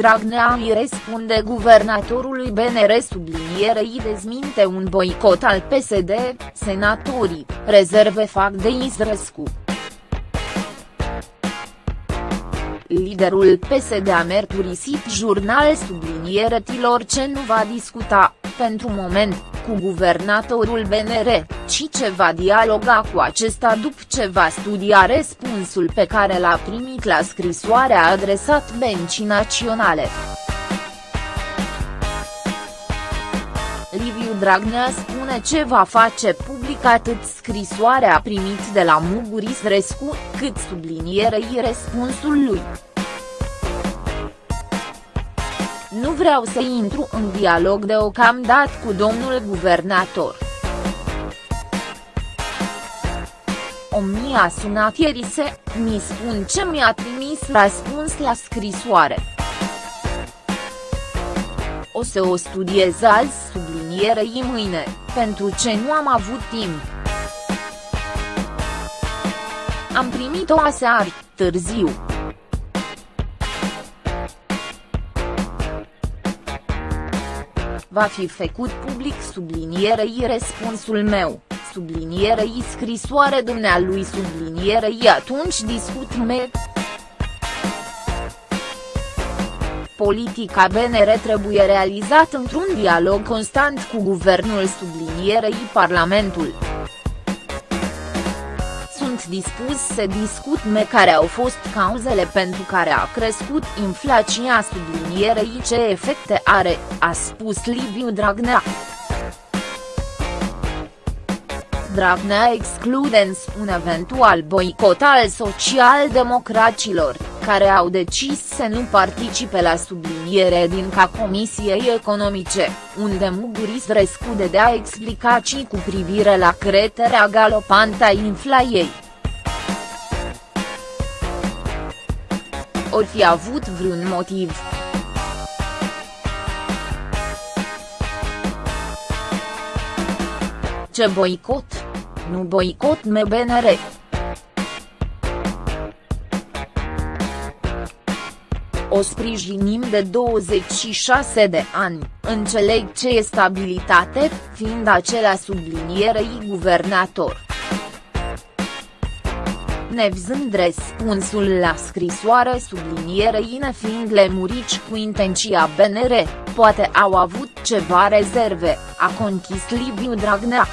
Dragnea îi răspunde guvernatorului BNR sublinierei dezminte un boicot al PSD, senatorii, rezerve fac de Isrescu. Liderul PSD a mărturisit jurnal sublinieretilor ce nu va discuta, pentru moment, cu guvernatorul BNR, ci ce va dialoga cu acesta după ce va studia răspunsul pe care l-a primit la scrisoarea adresat Bencii Naționale. Liviu Dragnea spune ce va face public atât scrisoarea primit de la Muguris Rescu, cât sublinierei răspunsul lui. Nu vreau să intru în dialog deocamdată cu domnul guvernator. O mi-a sunat ieri se, mi spun ce mi-a trimis răspuns la scrisoare. O să o studiez azi sublinierei mâine, pentru ce nu am avut timp. Am primit-o aseară, târziu. Va fi făcut public sublinierei răspunsul meu, sublinierei scrisoare dumnealui sublinierei atunci discut me. Politica BNR trebuie realizat într-un dialog constant cu guvernul sublinierei Parlamentul dispus să discut me care au fost cauzele pentru care a crescut inflația sublinierei ce efecte are, a spus Liviu Dragnea. Dragnea exclude un eventual boicot al socialdemocraților, care au decis să nu participe la subliniere din ca Comisiei Economice, unde Muguris răscude de a explicații cu privire la creterea galopantă a inflației. Ori fi avut vreun motiv. Ce boicot? Nu boicot MBNR. O sprijinim de 26 de ani, înțeleg ce e stabilitate, fiind acela sublinierei guvernator nevzând răspunsul la scrisoare sublinierei nefiind lemurici cu intenția BNR, poate au avut ceva rezerve, a conchis Liviu Dragnea.